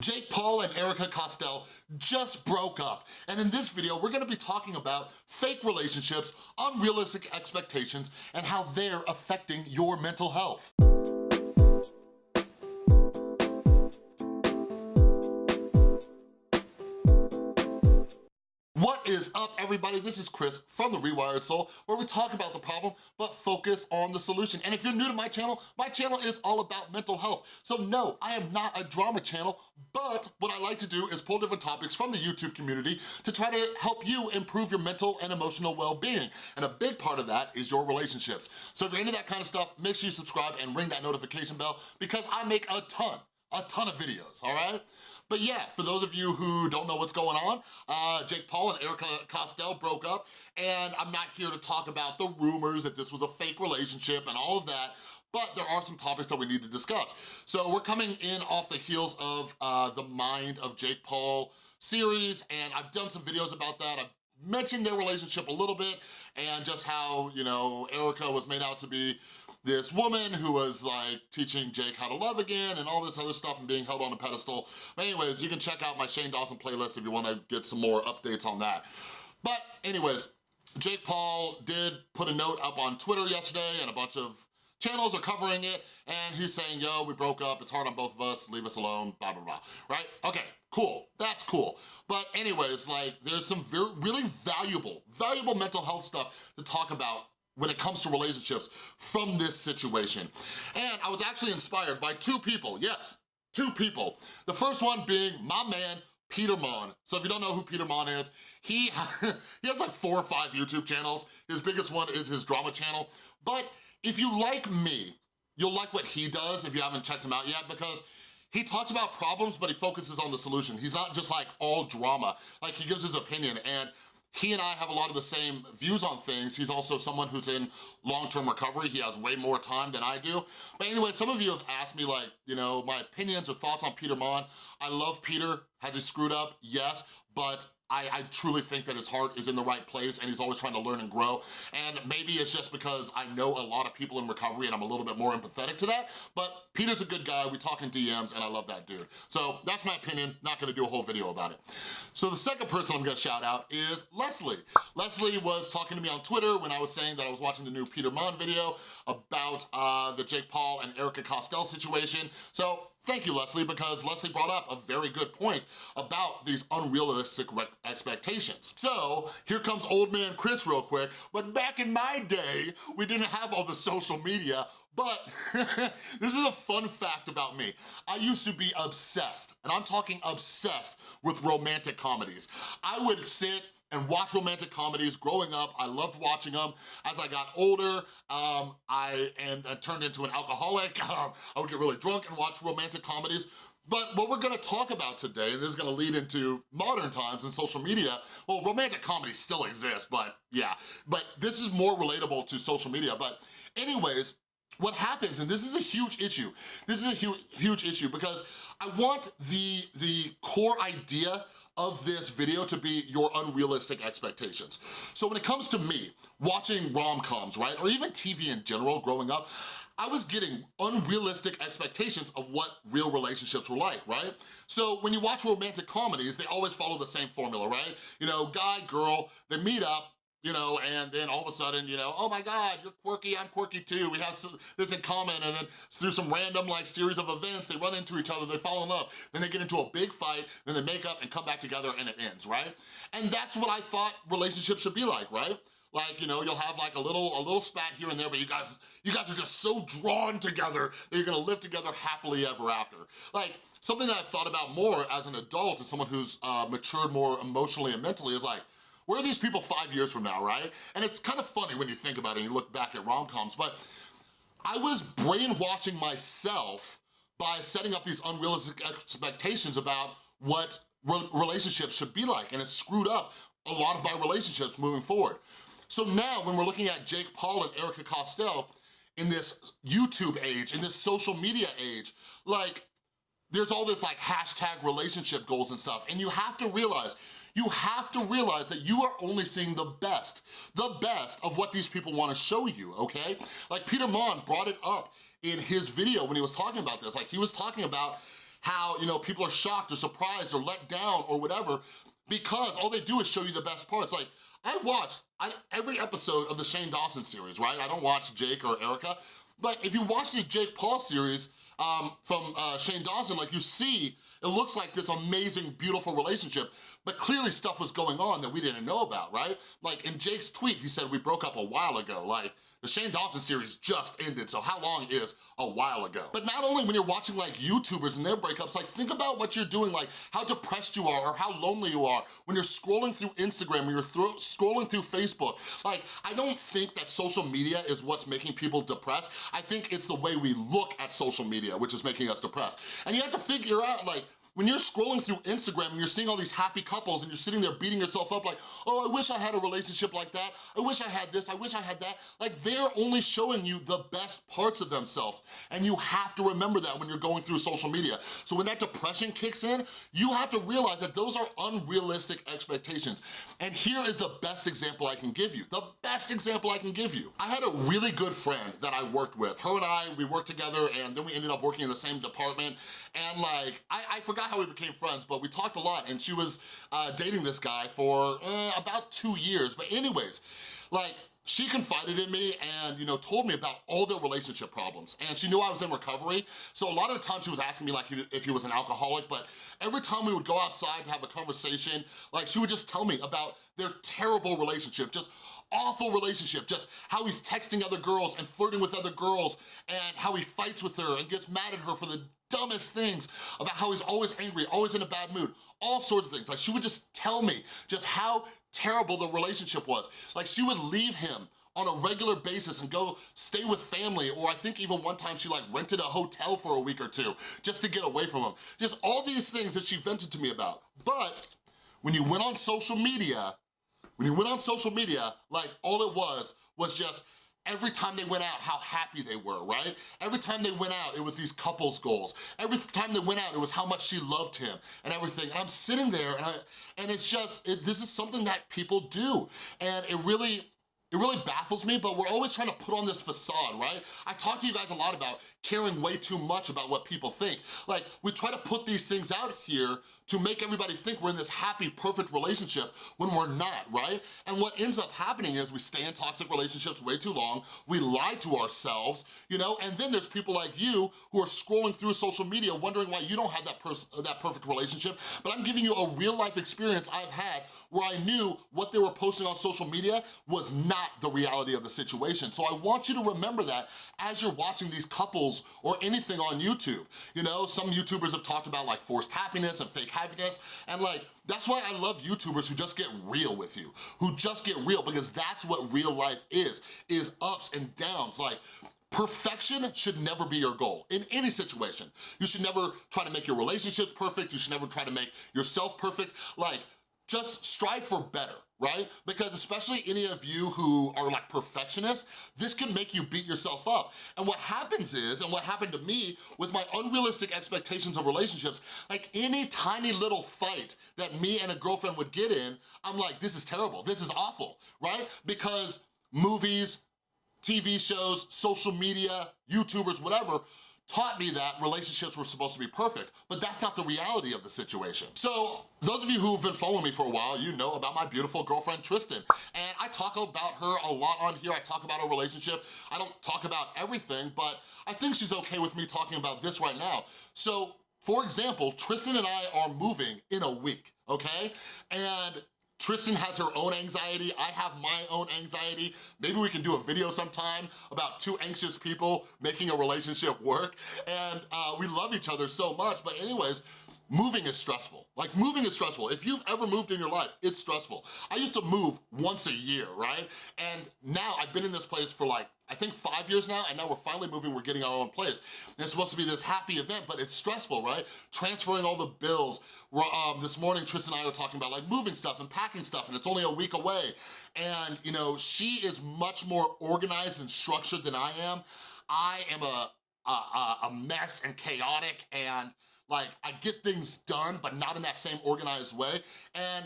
Jake Paul and Erika Costell just broke up. And in this video, we're gonna be talking about fake relationships, unrealistic expectations, and how they're affecting your mental health. What is up, everybody? This is Chris from The Rewired Soul, where we talk about the problem, but focus on the solution. And if you're new to my channel, my channel is all about mental health. So no, I am not a drama channel, but what I like to do is pull different topics from the YouTube community to try to help you improve your mental and emotional well-being. And a big part of that is your relationships. So if you're into that kind of stuff, make sure you subscribe and ring that notification bell because I make a ton, a ton of videos, all right? But yeah, for those of you who don't know what's going on, uh, Jake Paul and Erika Costell broke up, and I'm not here to talk about the rumors that this was a fake relationship and all of that, but there are some topics that we need to discuss. So we're coming in off the heels of uh, the Mind of Jake Paul series, and I've done some videos about that. I've mentioned their relationship a little bit and just how, you know, Erika was made out to be this woman who was like teaching Jake how to love again and all this other stuff and being held on a pedestal. But anyways, you can check out my Shane Dawson playlist if you wanna get some more updates on that. But anyways, Jake Paul did put a note up on Twitter yesterday and a bunch of channels are covering it and he's saying, yo, we broke up, it's hard on both of us, leave us alone, blah, blah, blah, right? Okay, cool, that's cool. But anyways, like there's some very, really valuable, valuable mental health stuff to talk about when it comes to relationships from this situation. And I was actually inspired by two people, yes, two people. The first one being my man, Peter Monn. So if you don't know who Peter Monn is, he, he has like four or five YouTube channels. His biggest one is his drama channel. But if you like me, you'll like what he does if you haven't checked him out yet because he talks about problems, but he focuses on the solution. He's not just like all drama. Like he gives his opinion and he and I have a lot of the same views on things. He's also someone who's in long-term recovery. He has way more time than I do. But anyway, some of you have asked me like, you know, my opinions or thoughts on Peter Monn. I love Peter. Has he screwed up? Yes, but I, I, truly think that his heart is in the right place and he's always trying to learn and grow. And maybe it's just because I know a lot of people in recovery and I'm a little bit more empathetic to that, but Peter's a good guy, we talk in DMs and I love that dude. So that's my opinion, not gonna do a whole video about it. So the second person I'm gonna shout out is Leslie. Leslie was talking to me on Twitter when I was saying that I was watching the new Peter Monn video about uh, the Jake Paul and Erika Costell situation. So Thank you, Leslie, because Leslie brought up a very good point about these unrealistic expectations. So here comes old man Chris real quick, but back in my day, we didn't have all the social media, but this is a fun fact about me. I used to be obsessed, and I'm talking obsessed with romantic comedies. I would sit and watch romantic comedies growing up. I loved watching them. As I got older, um, I and I turned into an alcoholic. Um, I would get really drunk and watch romantic comedies. But what we're gonna talk about today, and this is gonna lead into modern times and social media, well, romantic comedies still exist, but yeah. But this is more relatable to social media. But anyways, what happens, and this is a huge issue, this is a huge, huge issue because I want the, the core idea of this video to be your unrealistic expectations. So when it comes to me, watching rom-coms, right, or even TV in general growing up, I was getting unrealistic expectations of what real relationships were like, right? So when you watch romantic comedies, they always follow the same formula, right? You know, guy, girl, they meet up, you know, and then all of a sudden, you know, oh my God, you're quirky, I'm quirky too, we have some, this in common, and then through some random like series of events, they run into each other, they fall in love, then they get into a big fight, then they make up and come back together and it ends, right? And that's what I thought relationships should be like, right? Like, you know, you'll have like a little a little spat here and there, but you guys you guys are just so drawn together that you're gonna live together happily ever after. Like, something that I've thought about more as an adult and someone who's uh, matured more emotionally and mentally is like, where are these people five years from now, right? And it's kind of funny when you think about it and you look back at rom-coms, but I was brainwashing myself by setting up these unrealistic expectations about what re relationships should be like, and it screwed up a lot of my relationships moving forward. So now, when we're looking at Jake Paul and Erika Costell in this YouTube age, in this social media age, like, there's all this like hashtag relationship goals and stuff, and you have to realize you have to realize that you are only seeing the best, the best of what these people wanna show you, okay? Like Peter Monn brought it up in his video when he was talking about this. Like he was talking about how, you know, people are shocked or surprised or let down or whatever because all they do is show you the best parts. Like, I watched I, every episode of the Shane Dawson series, right? I don't watch Jake or Erika, but if you watch the Jake Paul series um, from uh, Shane Dawson, like you see, it looks like this amazing, beautiful relationship, but clearly stuff was going on that we didn't know about, right? Like in Jake's tweet, he said we broke up a while ago. Like the Shane Dawson series just ended, so how long is a while ago? But not only when you're watching like YouTubers and their breakups, like think about what you're doing, like how depressed you are or how lonely you are when you're scrolling through Instagram, when you're scrolling through Facebook. Like, I don't think that social media is what's making people depressed. I think it's the way we look at social media, which is making us depressed. And you have to figure out like, when you're scrolling through Instagram and you're seeing all these happy couples and you're sitting there beating yourself up like, oh, I wish I had a relationship like that. I wish I had this, I wish I had that. Like they're only showing you the best parts of themselves. And you have to remember that when you're going through social media. So when that depression kicks in, you have to realize that those are unrealistic expectations. And here is the best example I can give you. The best example I can give you. I had a really good friend that I worked with. Her and I, we worked together and then we ended up working in the same department. And like, I, I forgot how we became friends, but we talked a lot and she was uh, dating this guy for uh, about two years. But anyways, like, she confided in me and, you know, told me about all their relationship problems. And she knew I was in recovery. So a lot of the time she was asking me like if he was an alcoholic, but every time we would go outside to have a conversation, like she would just tell me about their terrible relationship, just awful relationship, just how he's texting other girls and flirting with other girls and how he fights with her and gets mad at her for the dumbest things about how he's always angry, always in a bad mood, all sorts of things. Like she would just tell me just how terrible the relationship was. Like she would leave him on a regular basis and go stay with family or I think even one time she like rented a hotel for a week or two just to get away from him. Just all these things that she vented to me about. But when you went on social media, when you went on social media, like all it was was just every time they went out, how happy they were, right? Every time they went out, it was these couples goals. Every time they went out, it was how much she loved him and everything. And I'm sitting there and, I, and it's just, it, this is something that people do. And it really, it really baffles me, but we're always trying to put on this facade, right? I talk to you guys a lot about caring way too much about what people think. Like, we try to put these things out here to make everybody think we're in this happy, perfect relationship when we're not, right? And what ends up happening is we stay in toxic relationships way too long, we lie to ourselves, you know, and then there's people like you who are scrolling through social media wondering why you don't have that, that perfect relationship, but I'm giving you a real life experience I've had where I knew what they were posting on social media was not the reality of the situation. So I want you to remember that as you're watching these couples or anything on YouTube. You know, some YouTubers have talked about like forced happiness and fake happiness, and like, that's why I love YouTubers who just get real with you, who just get real, because that's what real life is, is ups and downs. Like, Perfection should never be your goal in any situation. You should never try to make your relationships perfect. You should never try to make yourself perfect. Like, just strive for better, right? Because especially any of you who are like perfectionists, this can make you beat yourself up. And what happens is, and what happened to me with my unrealistic expectations of relationships, like any tiny little fight that me and a girlfriend would get in, I'm like, this is terrible, this is awful, right? Because movies, TV shows, social media, YouTubers, whatever, taught me that relationships were supposed to be perfect, but that's not the reality of the situation. So those of you who've been following me for a while, you know about my beautiful girlfriend, Tristan. And I talk about her a lot on here. I talk about our relationship. I don't talk about everything, but I think she's okay with me talking about this right now. So for example, Tristan and I are moving in a week, okay? And Tristan has her own anxiety, I have my own anxiety. Maybe we can do a video sometime about two anxious people making a relationship work. And uh, we love each other so much, but anyways, moving is stressful. Like moving is stressful. If you've ever moved in your life, it's stressful. I used to move once a year, right? And now I've been in this place for like, I think five years now, and now we're finally moving, we're getting our own place. And it's supposed to be this happy event, but it's stressful, right? Transferring all the bills. Um, this morning, Tristan and I were talking about like moving stuff and packing stuff, and it's only a week away. And you know, she is much more organized and structured than I am. I am a, a, a mess and chaotic and like, I get things done, but not in that same organized way. And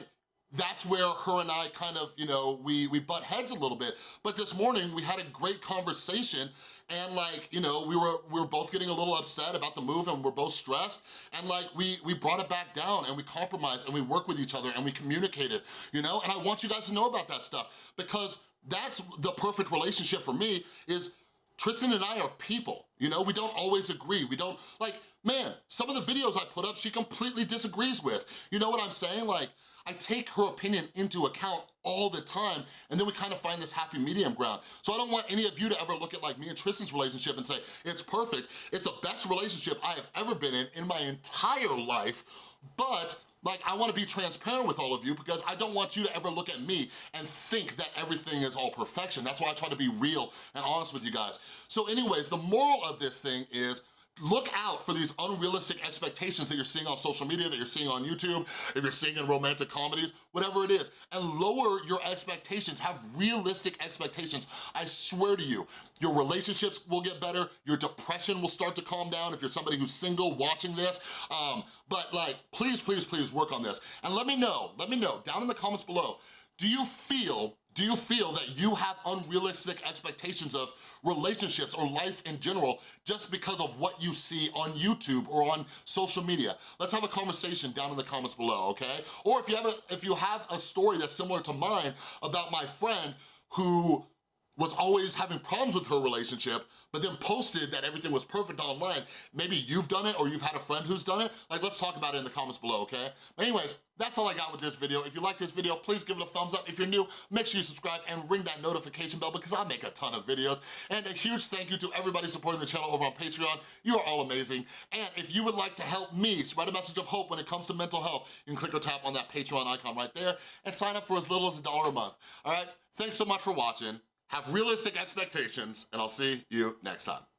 that's where her and I kind of, you know, we, we butt heads a little bit. But this morning, we had a great conversation and like, you know, we were we were both getting a little upset about the move and we're both stressed, and like, we, we brought it back down and we compromised and we worked with each other and we communicated, you know? And I want you guys to know about that stuff because that's the perfect relationship for me is Tristan and I are people, you know? We don't always agree. We don't, like, man, some of the videos I put up, she completely disagrees with. You know what I'm saying? Like, I take her opinion into account all the time, and then we kind of find this happy medium ground. So I don't want any of you to ever look at like me and Tristan's relationship and say, it's perfect, it's the best relationship I have ever been in in my entire life, but like, I wanna be transparent with all of you because I don't want you to ever look at me and think that everything is all perfection. That's why I try to be real and honest with you guys. So anyways, the moral of this thing is look out for these unrealistic expectations that you're seeing on social media, that you're seeing on YouTube, if you're seeing in romantic comedies, whatever it is, and lower your expectations, have realistic expectations. I swear to you, your relationships will get better, your depression will start to calm down if you're somebody who's single watching this, um, but like, please, please, please work on this. And let me know, let me know, down in the comments below, do you feel do you feel that you have unrealistic expectations of relationships or life in general just because of what you see on YouTube or on social media? Let's have a conversation down in the comments below, okay? Or if you have a, if you have a story that's similar to mine about my friend who was always having problems with her relationship, but then posted that everything was perfect online. Maybe you've done it or you've had a friend who's done it. Like, let's talk about it in the comments below, okay? But anyways, that's all I got with this video. If you like this video, please give it a thumbs up. If you're new, make sure you subscribe and ring that notification bell because I make a ton of videos. And a huge thank you to everybody supporting the channel over on Patreon. You are all amazing. And if you would like to help me spread a message of hope when it comes to mental health, you can click or tap on that Patreon icon right there and sign up for as little as a dollar a month, all right? Thanks so much for watching have realistic expectations, and I'll see you next time.